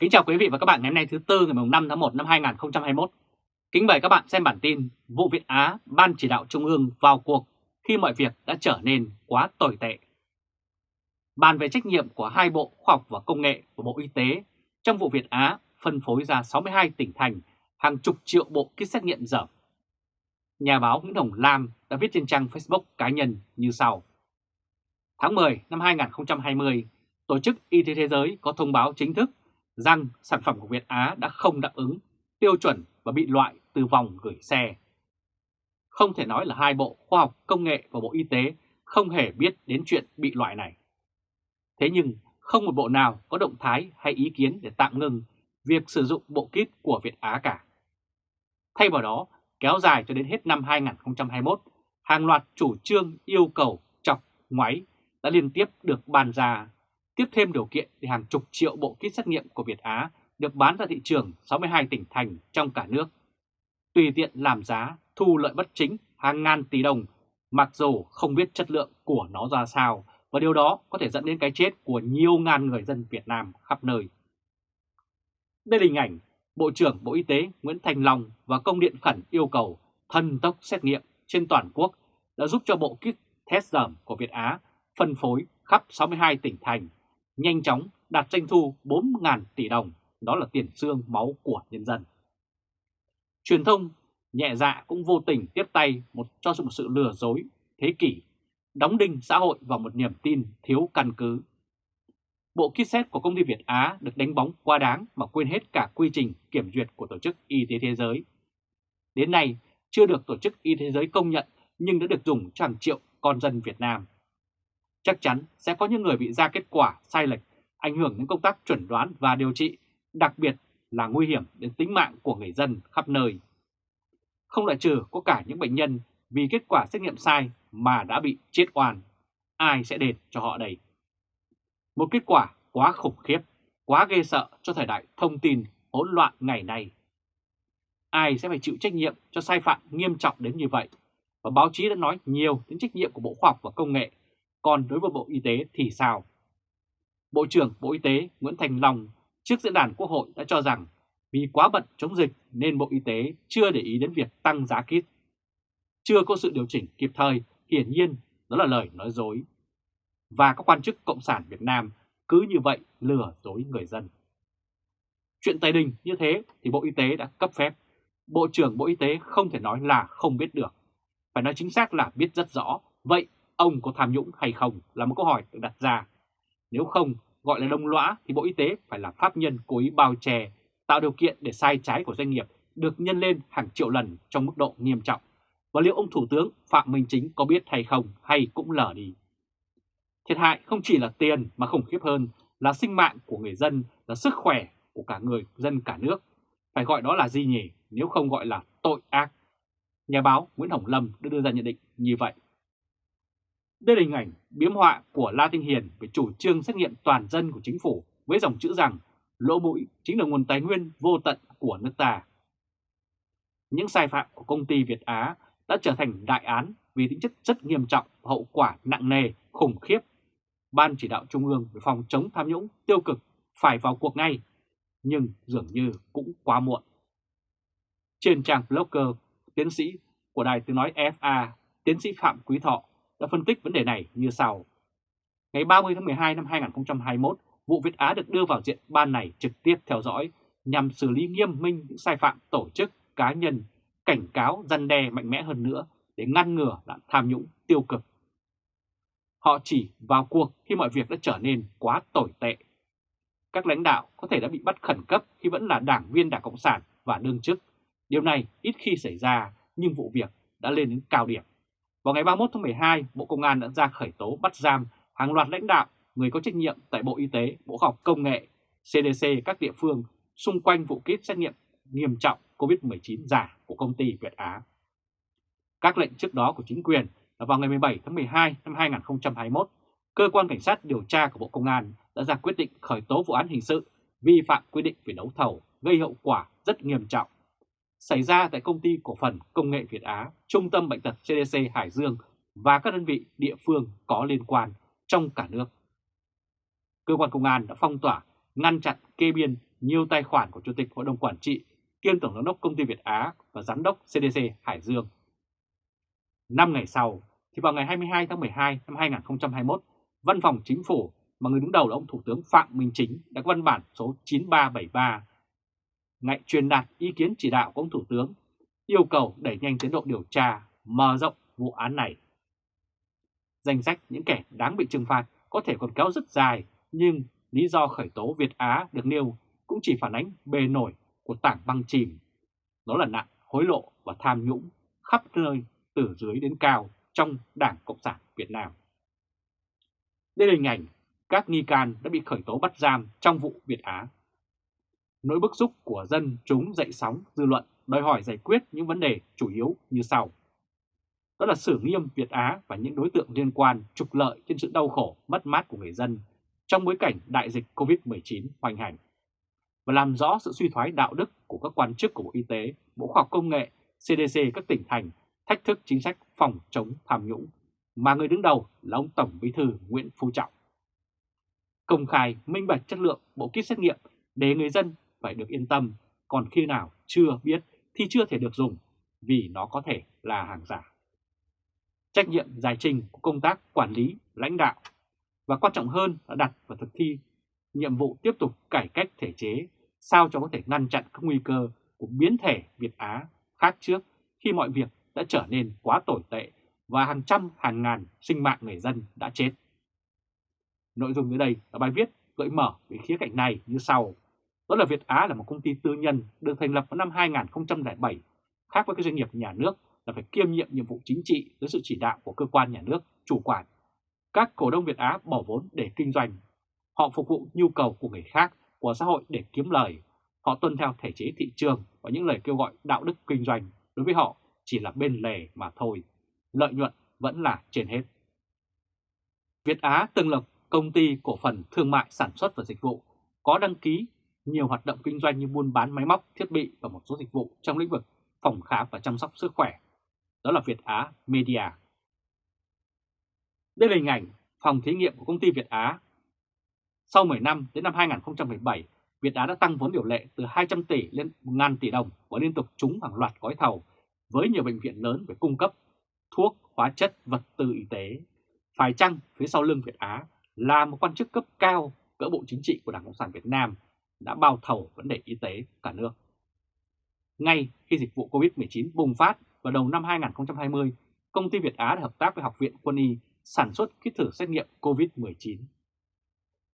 Kính chào quý vị và các bạn ngày hôm nay thứ Tư ngày 5 tháng 1 năm 2021. Kính mời các bạn xem bản tin Vụ Việt Á Ban Chỉ đạo Trung ương vào cuộc khi mọi việc đã trở nên quá tồi tệ. Bàn về trách nhiệm của hai Bộ Khoa học và Công nghệ và Bộ Y tế trong vụ Việt Á phân phối ra 62 tỉnh thành hàng chục triệu bộ kit xét nghiệm dởm. Nhà báo Nguyễn Hồng Lam đã viết trên trang Facebook cá nhân như sau. Tháng 10 năm 2020, Tổ chức Y tế Thế giới có thông báo chính thức rằng sản phẩm của Việt Á đã không đáp ứng tiêu chuẩn và bị loại từ vòng gửi xe. Không thể nói là hai Bộ Khoa học Công nghệ và Bộ Y tế không hề biết đến chuyện bị loại này. Thế nhưng không một bộ nào có động thái hay ý kiến để tạm ngừng việc sử dụng bộ kit của Việt Á cả. Thay vào đó, kéo dài cho đến hết năm 2021, hàng loạt chủ trương yêu cầu chọc, ngoáy đã liên tiếp được bàn ra, tiếp thêm điều kiện để hàng chục triệu bộ kit xét nghiệm của Việt Á được bán ra thị trường 62 tỉnh thành trong cả nước. Tùy tiện làm giá, thu lợi bất chính hàng ngàn tỷ đồng, mặc dù không biết chất lượng của nó ra sao, và điều đó có thể dẫn đến cái chết của nhiều ngàn người dân Việt Nam khắp nơi. Đây là hình ảnh Bộ trưởng Bộ Y tế Nguyễn Thành Long và công điện khẩn yêu cầu thần tốc xét nghiệm trên toàn quốc đã giúp cho bộ kit test dởm của Việt Á phân phối khắp 62 tỉnh thành, nhanh chóng đạt doanh thu 4.000 tỷ đồng, đó là tiền xương máu của nhân dân. Truyền thông nhẹ dạ cũng vô tình tiếp tay một cho một sự lừa dối thế kỷ, đóng đinh xã hội vào một niềm tin thiếu căn cứ. Bộ kit xét của công ty Việt Á được đánh bóng quá đáng mà quên hết cả quy trình kiểm duyệt của Tổ chức Y tế Thế giới. Đến nay, chưa được Tổ chức Y tế Thế giới công nhận nhưng đã được dùng cho hàng triệu con dân Việt Nam. Chắc chắn sẽ có những người bị ra kết quả sai lệch, ảnh hưởng đến công tác chuẩn đoán và điều trị, đặc biệt là nguy hiểm đến tính mạng của người dân khắp nơi. Không loại trừ có cả những bệnh nhân vì kết quả xét nghiệm sai mà đã bị chết oan. Ai sẽ đền cho họ đây? Một kết quả quá khủng khiếp, quá ghê sợ cho thời đại thông tin hỗn loạn ngày nay. Ai sẽ phải chịu trách nhiệm cho sai phạm nghiêm trọng đến như vậy? Và báo chí đã nói nhiều đến trách nhiệm của Bộ Khoa học và Công nghệ, còn đối với Bộ Y tế thì sao? Bộ trưởng Bộ Y tế Nguyễn Thành Long trước diễn đàn Quốc hội đã cho rằng vì quá bận chống dịch nên Bộ Y tế chưa để ý đến việc tăng giá kit. Chưa có sự điều chỉnh kịp thời, hiển nhiên đó là lời nói dối và các quan chức Cộng sản Việt Nam cứ như vậy lừa dối người dân. Chuyện Tây Đình như thế thì Bộ Y tế đã cấp phép. Bộ trưởng Bộ Y tế không thể nói là không biết được. Phải nói chính xác là biết rất rõ. Vậy ông có tham nhũng hay không là một câu hỏi được đặt ra. Nếu không gọi là đông lõa thì Bộ Y tế phải là pháp nhân cố ý bao che, tạo điều kiện để sai trái của doanh nghiệp được nhân lên hàng triệu lần trong mức độ nghiêm trọng. Và liệu ông Thủ tướng Phạm Minh Chính có biết hay không hay cũng lờ đi. Thiệt hại không chỉ là tiền mà khủng khiếp hơn là sinh mạng của người dân, là sức khỏe của cả người dân cả nước. Phải gọi đó là gì nhỉ nếu không gọi là tội ác. Nhà báo Nguyễn Hồng Lâm đã đưa ra nhận định như vậy. Đây là hình ảnh biếm họa của La Tinh Hiền về chủ trương xét nghiệm toàn dân của chính phủ với dòng chữ rằng lỗ mũi chính là nguồn tài nguyên vô tận của nước ta. Những sai phạm của công ty Việt Á đã trở thành đại án vì tính chất rất nghiêm trọng và hậu quả nặng nề, khủng khiếp Ban chỉ đạo Trung ương về phòng chống tham nhũng tiêu cực phải vào cuộc ngay, nhưng dường như cũng quá muộn. Trên trang blogger tiến sĩ của Đài Tiếng Nói FA, tiến sĩ Phạm Quý Thọ đã phân tích vấn đề này như sau. Ngày 30 tháng 12 năm 2021, vụ Việt Á được đưa vào diện ban này trực tiếp theo dõi nhằm xử lý nghiêm minh những sai phạm tổ chức, cá nhân, cảnh cáo, răn đe mạnh mẽ hơn nữa để ngăn ngừa nạn tham nhũng tiêu cực Họ chỉ vào cuộc khi mọi việc đã trở nên quá tồi tệ. Các lãnh đạo có thể đã bị bắt khẩn cấp khi vẫn là đảng viên Đảng Cộng sản và đương chức. Điều này ít khi xảy ra nhưng vụ việc đã lên đến cao điểm. Vào ngày 31 tháng 12, Bộ Công an đã ra khởi tố bắt giam hàng loạt lãnh đạo, người có trách nhiệm tại Bộ Y tế, Bộ Khoa học Công nghệ, CDC các địa phương xung quanh vụ kit xét nghiệm nghiêm trọng COVID-19 giả của công ty Việt Á. Các lệnh trước đó của chính quyền là vào ngày 17 tháng 12 năm 2021, Cơ quan Cảnh sát điều tra của Bộ Công an đã ra quyết định khởi tố vụ án hình sự vi phạm quy định về đấu thầu gây hậu quả rất nghiêm trọng xảy ra tại công ty cổ phần công nghệ Việt Á, Trung tâm Bệnh tật CDC Hải Dương và các đơn vị địa phương có liên quan trong cả nước. Cơ quan công an đã phong tỏa, ngăn chặn kê biên nhiều tài khoản của Chủ tịch Hội đồng Quản trị, kiêm Tổng giám đốc Công ty Việt Á và Giám đốc CDC Hải Dương. Năm ngày sau, thì vào ngày 22 tháng 12 năm 2021, Văn phòng Chính phủ mà người đứng đầu là ông Thủ tướng Phạm Minh Chính đã có văn bản số 9373 ngại truyền đạt ý kiến chỉ đạo của ông Thủ tướng yêu cầu đẩy nhanh tiến độ điều tra, mở rộng vụ án này. Danh sách những kẻ đáng bị trừng phạt có thể còn kéo rất dài, nhưng lý do khởi tố Việt Á được nêu cũng chỉ phản ánh bề nổi của tảng băng chìm. Đó là nạn hối lộ và tham nhũng khắp nơi từ dưới đến cao trong Đảng Cộng sản Việt Nam. Đây là hình ảnh các nghi can đã bị khởi tố bắt giam trong vụ Việt Á. Nỗi bức xúc của dân chúng dậy sóng dư luận đòi hỏi giải quyết những vấn đề chủ yếu như sau. Đó là xử nghiêm Việt Á và những đối tượng liên quan trục lợi trên sự đau khổ, mất mát của người dân trong bối cảnh đại dịch COVID-19 hoành hành và làm rõ sự suy thoái đạo đức của các quan chức của Bộ Y tế, Bộ Khoa học Công nghệ, CDC các tỉnh thành thách thức chính sách phòng chống tham nhũng mà người đứng đầu là ông Tổng Bí thư Nguyễn Phú Trọng. Công khai, minh bạch chất lượng bộ kit xét nghiệm để người dân phải được yên tâm, còn khi nào chưa biết thì chưa thể được dùng vì nó có thể là hàng giả. Trách nhiệm giải trình của công tác quản lý, lãnh đạo và quan trọng hơn là đặt và thực thi nhiệm vụ tiếp tục cải cách thể chế sao cho có thể ngăn chặn các nguy cơ của biến thể Việt Á khác trước khi mọi việc đã trở nên quá tồi tệ và hàng trăm hàng ngàn sinh mạng người dân đã chết. Nội dung dưới đây là bài viết gợi mở về khía cạnh này như sau. Đó là Việt Á là một công ty tư nhân được thành lập vào năm 2007, khác với các doanh nghiệp nhà nước là phải kiêm nhiệm nhiệm vụ chính trị dưới sự chỉ đạo của cơ quan nhà nước chủ quản. Các cổ đông Việt Á bỏ vốn để kinh doanh. Họ phục vụ nhu cầu của người khác, của xã hội để kiếm lời. Họ tuân theo thể chế thị trường và những lời kêu gọi đạo đức kinh doanh đối với họ chỉ là bên lề mà thôi. Lợi nhuận vẫn là trên hết. Việt Á từng lập công ty cổ phần thương mại sản xuất và dịch vụ có đăng ký nhiều hoạt động kinh doanh như buôn bán máy móc, thiết bị và một số dịch vụ trong lĩnh vực phòng khám và chăm sóc sức khỏe. Đó là Việt Á Media. Đây là hình ảnh phòng thí nghiệm của công ty Việt Á. Sau 10 năm đến năm 2017, Việt Á đã tăng vốn điều lệ từ 200 tỷ lên 1.000 tỷ đồng và liên tục trúng hàng loạt gói thầu với nhiều bệnh viện lớn về cung cấp thuốc, hóa chất, vật tư y tế. Phải chăng phía sau lưng Việt Á là một quan chức cấp cao cỡ bộ chính trị của Đảng Cộng sản Việt Nam đã bao thầu vấn đề y tế cả nước. Ngay khi dịch vụ COVID-19 bùng phát vào đầu năm 2020, công ty Việt Á đã hợp tác với Học viện Quân y sản xuất kit thử xét nghiệm COVID-19.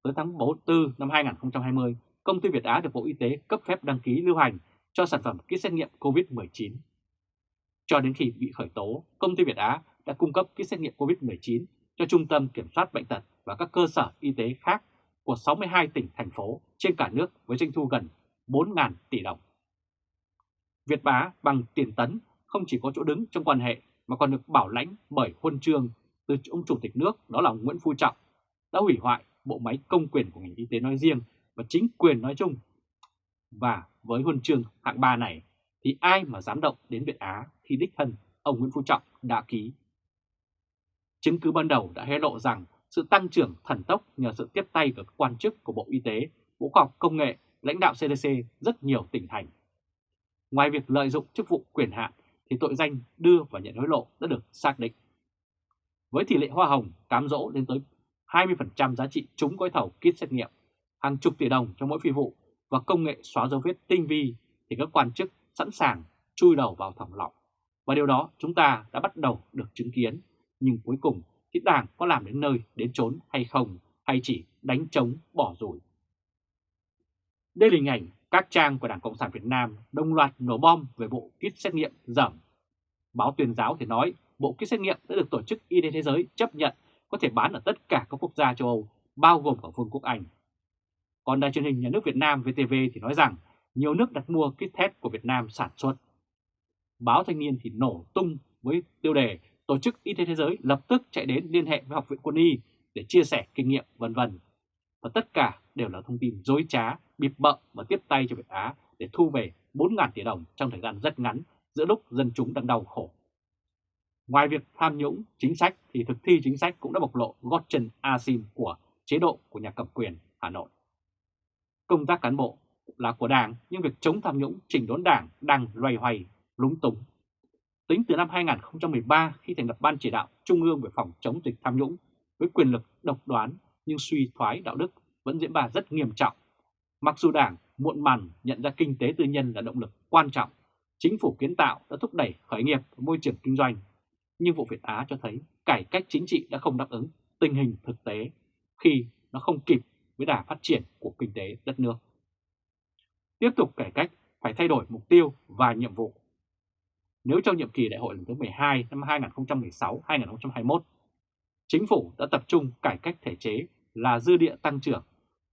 Tới tháng 4 năm 2020, công ty Việt Á được Bộ Y tế cấp phép đăng ký lưu hành cho sản phẩm kit xét nghiệm COVID-19. Cho đến khi bị khởi tố, công ty Việt Á đã cung cấp kit xét nghiệm COVID-19 cho Trung tâm Kiểm soát Bệnh tật và các cơ sở y tế khác của 62 tỉnh, thành phố trên cả nước với doanh thu gần 4.000 tỷ đồng. Việt Bá bằng tiền tấn không chỉ có chỗ đứng trong quan hệ mà còn được bảo lãnh bởi huân chương từ ông Chủ tịch nước đó là Nguyễn Phú Trọng đã hủy hoại bộ máy công quyền của ngành y tế nói riêng và chính quyền nói chung. Và với huân chương hạng 3 này thì ai mà dám động đến Việt Á khi đích thân ông Nguyễn Phú Trọng đã ký. Chứng cứ ban đầu đã hé lộ rằng sự tăng trưởng thần tốc nhờ sự tiếp tay của các quan chức của Bộ Y tế, Bộ Khoa học Công nghệ, lãnh đạo CDC rất nhiều tỉnh thành. Ngoài việc lợi dụng chức vụ quyền hạn thì tội danh đưa và nhận hối lộ đã được xác định. Với tỷ lệ hoa hồng cám dỗ lên tới 20% giá trị trúng gói thầu kit xét nghiệm, hàng chục tỷ đồng trong mỗi phi vụ và công nghệ xóa dấu vết tinh vi thì các quan chức sẵn sàng chui đầu vào thòng lọng. Và điều đó chúng ta đã bắt đầu được chứng kiến, nhưng cuối cùng thì Đảng có làm đến nơi đến chốn hay không, hay chỉ đánh trống bỏ rủi. Đây là hình ảnh các trang của Đảng Cộng sản Việt Nam đồng loạt nổ bom về bộ kit xét nghiệm dởm. Báo tuyên giáo thì nói bộ kit xét nghiệm đã được Tổ chức Y tế Thế giới chấp nhận có thể bán ở tất cả các quốc gia châu Âu, bao gồm cả Vương quốc Anh. Còn đài truyền hình nhà nước Việt Nam VTV thì nói rằng nhiều nước đặt mua kit test của Việt Nam sản xuất. Báo Thanh niên thì nổ tung với tiêu đề Tổ chức Y tế Thế giới lập tức chạy đến liên hệ với Học viện Quân y để chia sẻ kinh nghiệm vân vân. Và tất cả đều là thông tin dối trá, bịp bợm và tiếp tay cho Việt Á để thu về 4.000 tỷ đồng trong thời gian rất ngắn giữa lúc dân chúng đang đau khổ. Ngoài việc tham nhũng chính sách thì thực thi chính sách cũng đã bộc lộ gót chân asim của chế độ của nhà cầm quyền Hà Nội. Công tác cán bộ là của Đảng nhưng việc chống tham nhũng chỉnh đốn Đảng đang loay hoay, lúng túng. Tính từ năm 2013 khi thành lập Ban chỉ đạo Trung ương về phòng chống dịch tham nhũng với quyền lực độc đoán nhưng suy thoái đạo đức vẫn diễn ra rất nghiêm trọng. Mặc dù Đảng muộn màng nhận ra kinh tế tư nhân là động lực quan trọng, chính phủ kiến tạo đã thúc đẩy khởi nghiệp và môi trường kinh doanh, nhưng vụ Việt Á cho thấy cải cách chính trị đã không đáp ứng tình hình thực tế khi nó không kịp với đà phát triển của kinh tế đất nước. Tiếp tục cải cách phải thay đổi mục tiêu và nhiệm vụ. Nếu trong nhiệm kỳ đại hội lần thứ 12 năm 2016-2021, chính phủ đã tập trung cải cách thể chế là dư địa tăng trưởng,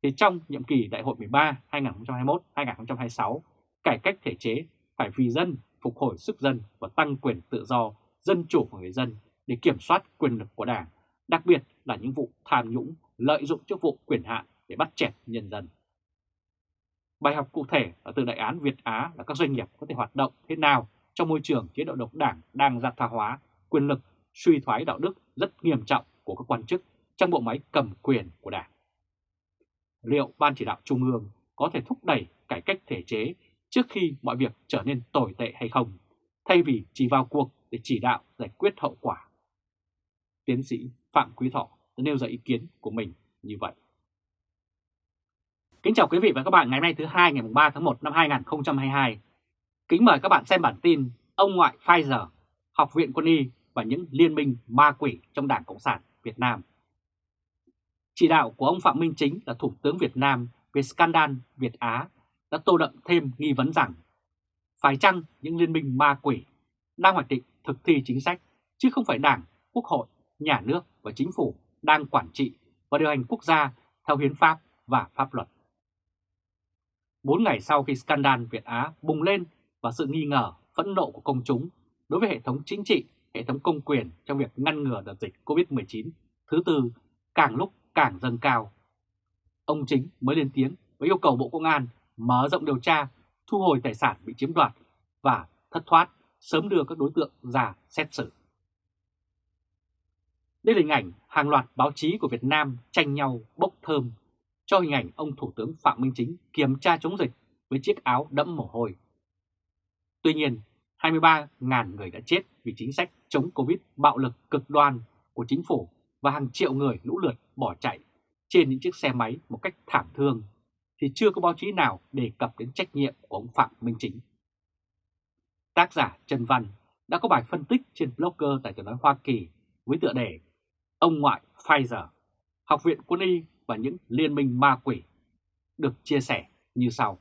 thì trong nhiệm kỳ đại hội 13 2021-2026, cải cách thể chế phải vì dân, phục hồi sức dân và tăng quyền tự do, dân chủ của người dân để kiểm soát quyền lực của Đảng, đặc biệt là những vụ tham nhũng, lợi dụng chức vụ quyền hạn để bắt chẹt nhân dân. Bài học cụ thể ở từ đại án Việt Á là các doanh nghiệp có thể hoạt động thế nào trong môi trường chế độ độc đảng đang gia tha hóa, quyền lực, suy thoái đạo đức rất nghiêm trọng của các quan chức trong bộ máy cầm quyền của đảng. Liệu Ban chỉ đạo Trung ương có thể thúc đẩy cải cách thể chế trước khi mọi việc trở nên tồi tệ hay không, thay vì chỉ vào cuộc để chỉ đạo giải quyết hậu quả? Tiến sĩ Phạm Quý Thọ đã nêu ra ý kiến của mình như vậy. Kính chào quý vị và các bạn ngày hôm nay thứ hai ngày 3 tháng 1 năm 2022. Kính mời các bạn xem bản tin Ông ngoại Pfizer, Học viện Quân y và những liên minh ma quỷ trong Đảng Cộng sản Việt Nam. Chỉ đạo của ông Phạm Minh Chính là Thủ tướng Việt Nam về scandal Việt Á đã tô đậm thêm nghi vấn rằng phải chăng những liên minh ma quỷ đang hoạch định thực thi chính sách chứ không phải Đảng, Quốc hội, Nhà nước và Chính phủ đang quản trị và điều hành quốc gia theo hiến pháp và pháp luật. Bốn ngày sau khi scandal Việt Á bùng lên và sự nghi ngờ, phẫn nộ của công chúng đối với hệ thống chính trị, hệ thống công quyền trong việc ngăn ngừa đợt dịch COVID-19 thứ tư càng lúc càng dâng cao. Ông Chính mới lên tiếng với yêu cầu Bộ Công an mở rộng điều tra, thu hồi tài sản bị chiếm đoạt và thất thoát, sớm đưa các đối tượng ra xét xử. Đây là hình ảnh hàng loạt báo chí của Việt Nam tranh nhau bốc thơm cho hình ảnh ông Thủ tướng Phạm Minh Chính kiểm tra chống dịch với chiếc áo đẫm mồ hôi. Tuy nhiên, 23.000 người đã chết vì chính sách chống Covid bạo lực cực đoan của chính phủ và hàng triệu người lũ lượt bỏ chạy trên những chiếc xe máy một cách thảm thương, thì chưa có báo chí nào đề cập đến trách nhiệm của ông Phạm Minh Chính. Tác giả Trần Văn đã có bài phân tích trên blogger tại Tờ nói Hoa Kỳ với tựa đề Ông ngoại Pfizer, Học viện Quân y và những liên minh ma quỷ, được chia sẻ như sau.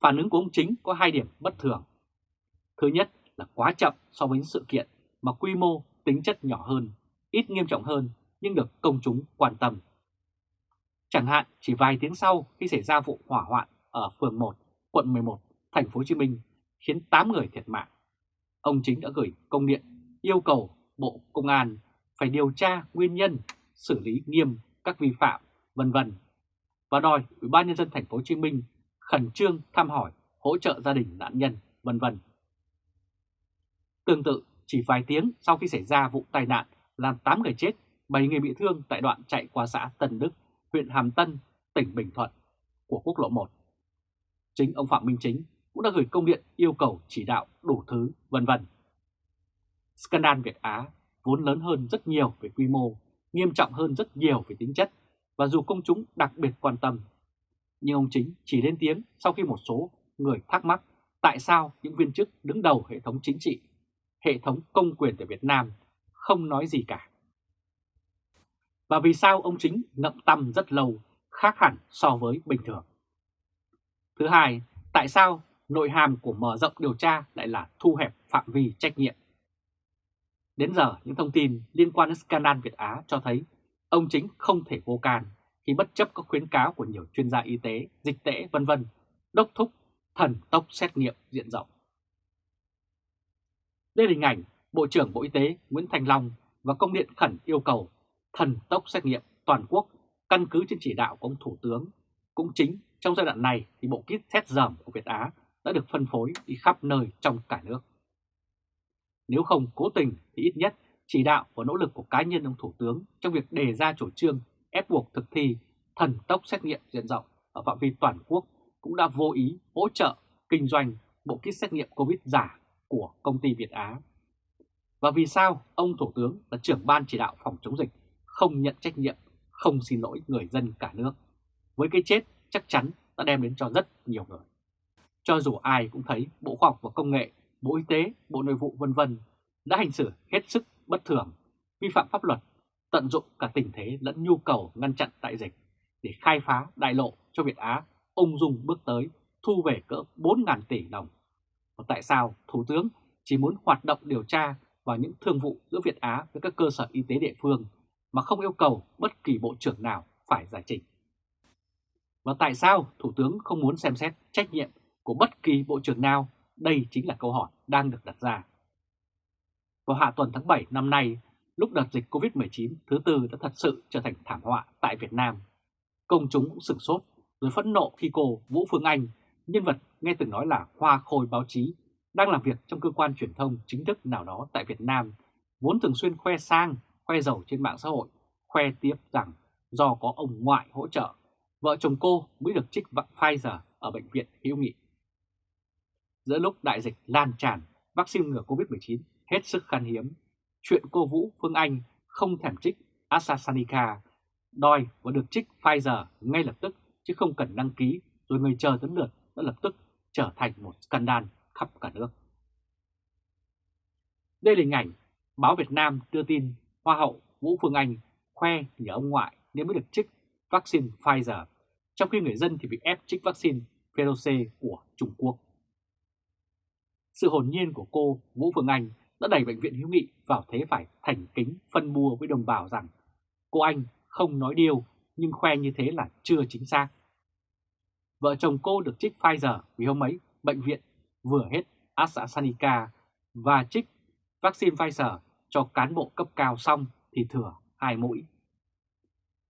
Phản ứng của ông Chính có hai điểm bất thường. Thứ nhất là quá chậm so với những sự kiện mà quy mô tính chất nhỏ hơn ít nghiêm trọng hơn nhưng được công chúng quan tâm. Chẳng hạn chỉ vài tiếng sau khi xảy ra vụ hỏa hoạn ở phường 1, quận 11, thành phố Hồ Chí Minh khiến 8 người thiệt mạng. Ông chính đã gửi công điện yêu cầu Bộ Công an phải điều tra nguyên nhân, xử lý nghiêm các vi phạm, vân vân và đòi Ủy ban nhân dân thành phố Hồ Chí Minh khẩn trương thăm hỏi, hỗ trợ gia đình nạn nhân, vân vân. Tương tự, chỉ vài tiếng sau khi xảy ra vụ tai nạn làm 8 người chết, 7 người bị thương tại đoạn chạy qua xã Tân Đức, huyện Hàm Tân, tỉnh Bình Thuận của quốc lộ 1. Chính ông Phạm Minh Chính cũng đã gửi công điện yêu cầu chỉ đạo đủ thứ vân vân. Scandal Việt Á vốn lớn hơn rất nhiều về quy mô, nghiêm trọng hơn rất nhiều về tính chất và dù công chúng đặc biệt quan tâm. Nhưng ông Chính chỉ lên tiếng sau khi một số người thắc mắc tại sao những viên chức đứng đầu hệ thống chính trị, hệ thống công quyền tại Việt Nam không nói gì cả. Và vì sao ông chính ngậm tâm rất lâu, khác hẳn so với bình thường? Thứ hai, tại sao nội hàm của mở rộng điều tra lại là thu hẹp phạm vi trách nhiệm? Đến giờ, những thông tin liên quan đến scandal Việt Á cho thấy ông chính không thể vô can khi bất chấp các khuyến cáo của nhiều chuyên gia y tế, dịch tễ vân vân đốc thúc thần tốc xét nghiệm diện rộng. Đây là hình ảnh Bộ trưởng Bộ Y tế Nguyễn Thành Long và công điện khẩn yêu cầu thần tốc xét nghiệm toàn quốc căn cứ trên chỉ đạo của ông Thủ tướng. Cũng chính trong giai đoạn này thì bộ kit test dởm của Việt Á đã được phân phối đi khắp nơi trong cả nước. Nếu không cố tình thì ít nhất chỉ đạo và nỗ lực của cá nhân ông Thủ tướng trong việc đề ra chủ trương ép buộc thực thi thần tốc xét nghiệm diện rộng ở phạm vi toàn quốc cũng đã vô ý hỗ trợ kinh doanh bộ kit xét nghiệm COVID giả của công ty Việt Á. Và vì sao ông Thủ tướng là trưởng ban chỉ đạo phòng chống dịch không nhận trách nhiệm, không xin lỗi người dân cả nước? Với cái chết chắc chắn đã đem đến cho rất nhiều người. Cho dù ai cũng thấy Bộ Khoa học và Công nghệ, Bộ Y tế, Bộ Nội vụ vân vân đã hành xử hết sức bất thường, vi phạm pháp luật, tận dụng cả tình thế lẫn nhu cầu ngăn chặn đại dịch để khai phá đại lộ cho Việt Á ung dung bước tới thu về cỡ 4.000 tỷ đồng. Và tại sao Thủ tướng chỉ muốn hoạt động điều tra vào những thương vụ giữa Việt Á với các cơ sở y tế địa phương mà không yêu cầu bất kỳ bộ trưởng nào phải giải trình? Và tại sao Thủ tướng không muốn xem xét trách nhiệm của bất kỳ bộ trưởng nào? Đây chính là câu hỏi đang được đặt ra. Vào hạ tuần tháng 7 năm nay, lúc đợt dịch COVID-19 thứ tư đã thật sự trở thành thảm họa tại Việt Nam. Công chúng cũng sửng sốt rồi phẫn nộ khi cô Vũ Phương Anh, nhân vật nghe từng nói là hoa khôi báo chí, đang làm việc trong cơ quan truyền thông chính thức nào đó tại Việt Nam, vốn thường xuyên khoe sang, khoe giàu trên mạng xã hội, khoe tiếp rằng do có ông ngoại hỗ trợ, vợ chồng cô mới được trích vắc Pfizer ở Bệnh viện Hữu Nghị. Giữa lúc đại dịch lan tràn, vaccine ngừa COVID-19 hết sức khan hiếm, chuyện cô Vũ Phương Anh không thèm trích AstraZeneca, đòi và được trích Pfizer ngay lập tức chứ không cần đăng ký rồi người chờ đến lượt đã lập tức trở thành một scandal khắp cả nước. Đây là hình ảnh báo Việt Nam đưa tin Hoa hậu Vũ Phương Anh khoe nhờ ông ngoại nên mới được trích vaccine Pfizer, trong khi người dân thì bị ép trích vaccine Pfizer của Trung Quốc. Sự hồn nhiên của cô Vũ Phương Anh đã đẩy Bệnh viện Hữu Nghị vào thế phải thành kính phân bua với đồng bào rằng cô Anh không nói điều nhưng khoe như thế là chưa chính xác. Vợ chồng cô được trích Pfizer vì hôm ấy bệnh viện vừa hết AstraZeneca và trích vaccine Pfizer cho cán bộ cấp cao xong thì thừa hai mũi.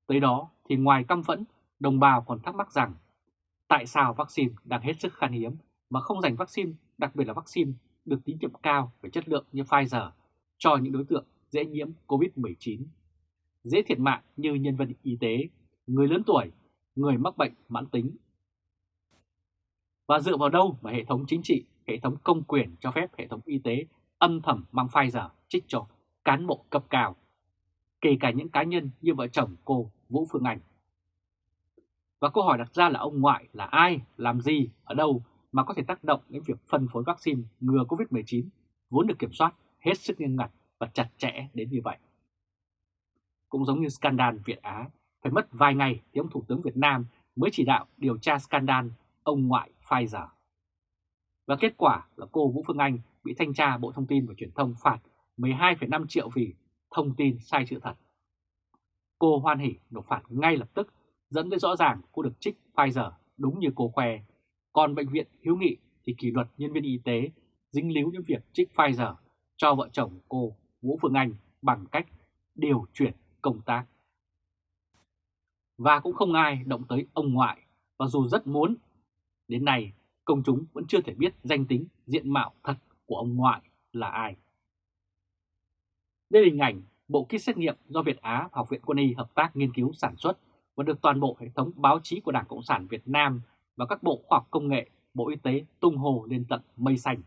Tới đó thì ngoài căm phẫn, đồng bào còn thắc mắc rằng tại sao vaccine đang hết sức khan hiếm mà không dành vaccine, đặc biệt là vaccine được tín nhiệm cao về chất lượng như Pfizer cho những đối tượng dễ nhiễm COVID-19 dễ thiệt mạng như nhân viên y tế, người lớn tuổi, người mắc bệnh mãn tính. Và dựa vào đâu mà hệ thống chính trị, hệ thống công quyền cho phép hệ thống y tế âm thầm mang Pfizer trích cho cán bộ cấp cao, kể cả những cá nhân như vợ chồng cô Vũ Phương Anh. Và câu hỏi đặt ra là ông ngoại là ai, làm gì, ở đâu mà có thể tác động đến việc phân phối vaccine ngừa COVID-19 vốn được kiểm soát hết sức nghiêm ngặt và chặt chẽ đến như vậy cũng giống như scandal Việt Á, phải mất vài ngày thì ông Thủ tướng Việt Nam mới chỉ đạo điều tra scandal ông ngoại Pfizer. Và kết quả là cô Vũ Phương Anh bị thanh tra Bộ Thông tin và Truyền thông phạt 12,5 triệu vì thông tin sai sự thật. Cô hoan hỉ nộp phạt ngay lập tức, dẫn tới rõ ràng cô được trích Pfizer đúng như cô khoe. Còn Bệnh viện Hiếu Nghị thì kỷ luật nhân viên y tế dính líu đến việc trích Pfizer cho vợ chồng cô Vũ Phương Anh bằng cách điều chuyển công tác. Và cũng không ai động tới ông ngoại, và dù rất muốn, đến nay công chúng vẫn chưa thể biết danh tính diện mạo thật của ông ngoại là ai. Đây là hình ảnh bộ kit xét nghiệm do Việt Á và Học viện Quân y hợp tác nghiên cứu sản xuất và được toàn bộ hệ thống báo chí của Đảng Cộng sản Việt Nam và các bộ khoa học công nghệ, Bộ Y tế tung hồ lên tận mây xanh.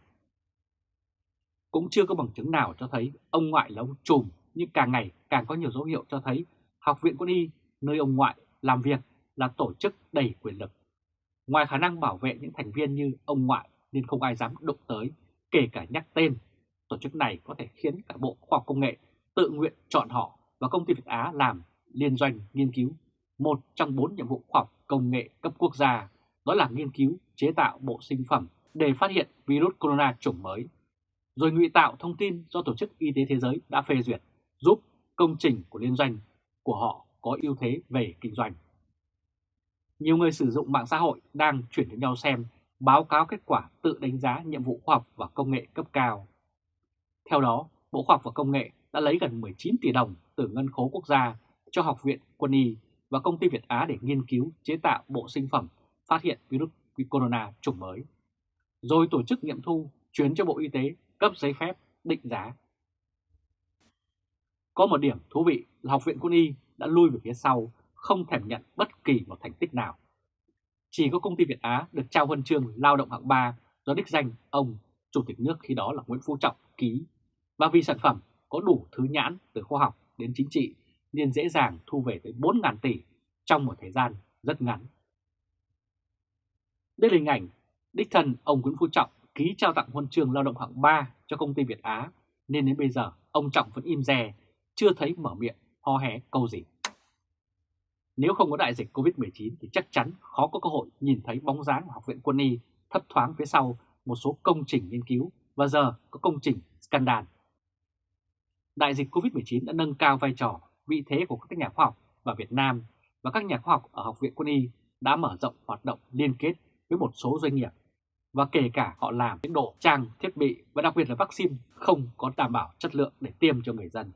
Cũng chưa có bằng chứng nào cho thấy ông ngoại là ông trùm nhưng càng ngày càng có nhiều dấu hiệu cho thấy Học viện Quân y, nơi ông ngoại làm việc là tổ chức đầy quyền lực. Ngoài khả năng bảo vệ những thành viên như ông ngoại nên không ai dám đụng tới, kể cả nhắc tên. Tổ chức này có thể khiến cả Bộ Khoa học Công nghệ tự nguyện chọn họ và công ty Việt Á làm liên doanh nghiên cứu một trong bốn nhiệm vụ khoa học công nghệ cấp quốc gia, đó là nghiên cứu chế tạo bộ sinh phẩm để phát hiện virus corona chủng mới, rồi ngụy tạo thông tin do Tổ chức Y tế Thế giới đã phê duyệt giúp công trình của liên doanh của họ có ưu thế về kinh doanh. Nhiều người sử dụng mạng xã hội đang chuyển cho nhau xem báo cáo kết quả tự đánh giá nhiệm vụ khoa học và công nghệ cấp cao. Theo đó, Bộ Khoa học và Công nghệ đã lấy gần 19 tỷ đồng từ ngân khố quốc gia cho Học viện Quân y và công ty Việt Á để nghiên cứu chế tạo bộ sinh phẩm phát hiện virus corona chủng mới. Rồi tổ chức nghiệm thu chuyển cho Bộ Y tế cấp giấy phép định giá có một điểm thú vị là Học viện Quân y đã lui về phía sau, không thèm nhận bất kỳ một thành tích nào. Chỉ có công ty Việt Á được trao huân chương lao động hạng 3 do đích danh ông Chủ tịch nước khi đó là Nguyễn Phú Trọng ký và vì sản phẩm có đủ thứ nhãn từ khoa học đến chính trị nên dễ dàng thu về tới 4.000 tỷ trong một thời gian rất ngắn. Đây là hình ảnh đích thân ông Nguyễn Phú Trọng ký trao tặng huân chương lao động hạng 3 cho công ty Việt Á nên đến bây giờ ông Trọng vẫn im rè, chưa thấy mở miệng ho hé câu gì. Nếu không có đại dịch Covid-19 thì chắc chắn khó có cơ hội nhìn thấy bóng dáng của Học viện Quân y thấp thoáng phía sau một số công trình nghiên cứu và giờ có công trình scandal. Đại dịch Covid-19 đã nâng cao vai trò, vị thế của các nhà khoa học và Việt Nam và các nhà khoa học ở Học viện Quân y đã mở rộng hoạt động liên kết với một số doanh nghiệp và kể cả họ làm những độ trang thiết bị và đặc biệt là vaccine không có đảm bảo chất lượng để tiêm cho người dân.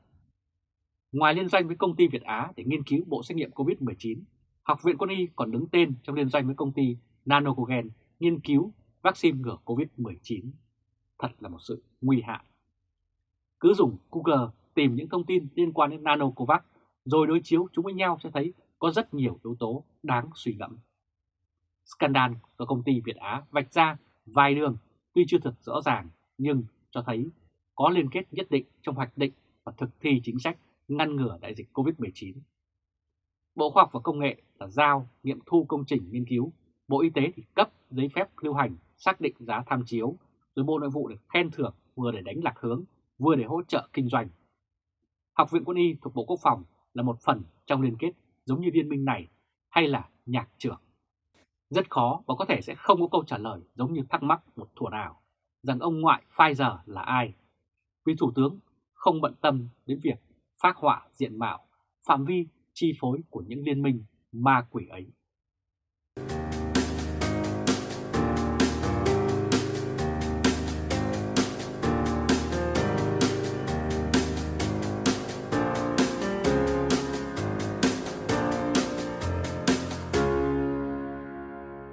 Ngoài liên doanh với công ty Việt Á để nghiên cứu bộ xét nghiệm COVID-19, Học viện Quân y còn đứng tên trong liên doanh với công ty Nanocogen nghiên cứu vaccine ngừa COVID-19. Thật là một sự nguy hại. Cứ dùng Google tìm những thông tin liên quan đến Nanocovax rồi đối chiếu chúng với nhau sẽ thấy có rất nhiều yếu tố đáng suy ngẫm. Scandal do công ty Việt Á vạch ra vài đường tuy chưa thật rõ ràng nhưng cho thấy có liên kết nhất định trong hoạch định và thực thi chính sách ngăn ngừa đại dịch COVID-19. Bộ Khoa học và Công nghệ là giao nghiệm thu công trình nghiên cứu, Bộ Y tế thì cấp giấy phép lưu hành xác định giá tham chiếu, rồi Bộ Nội vụ được khen thưởng vừa để đánh lạc hướng, vừa để hỗ trợ kinh doanh. Học viện Quân y thuộc Bộ Quốc phòng là một phần trong liên kết giống như liên minh này hay là nhạc trưởng. Rất khó và có thể sẽ không có câu trả lời giống như thắc mắc một thủa nào rằng ông ngoại Pfizer là ai. Vì Thủ tướng không bận tâm đến việc phát họa diện mạo, phạm vi chi phối của những liên minh ma quỷ ấy.